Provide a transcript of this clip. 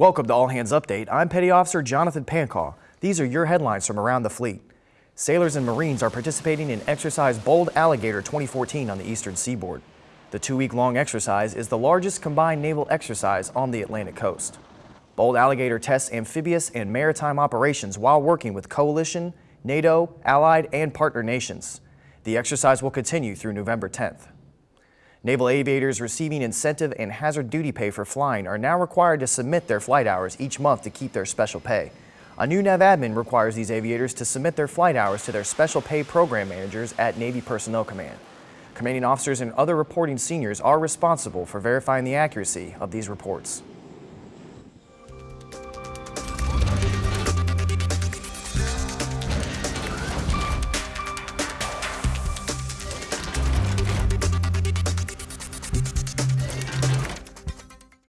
Welcome to All Hands Update. I'm Petty Officer Jonathan Pancaw. These are your headlines from around the fleet. Sailors and Marines are participating in Exercise Bold Alligator 2014 on the eastern seaboard. The two-week-long exercise is the largest combined naval exercise on the Atlantic coast. Bold Alligator tests amphibious and maritime operations while working with coalition, NATO, allied, and partner nations. The exercise will continue through November 10th. Naval aviators receiving incentive and hazard duty pay for flying are now required to submit their flight hours each month to keep their special pay. A new NAVADMIN requires these aviators to submit their flight hours to their special pay program managers at Navy Personnel Command. Commanding officers and other reporting seniors are responsible for verifying the accuracy of these reports.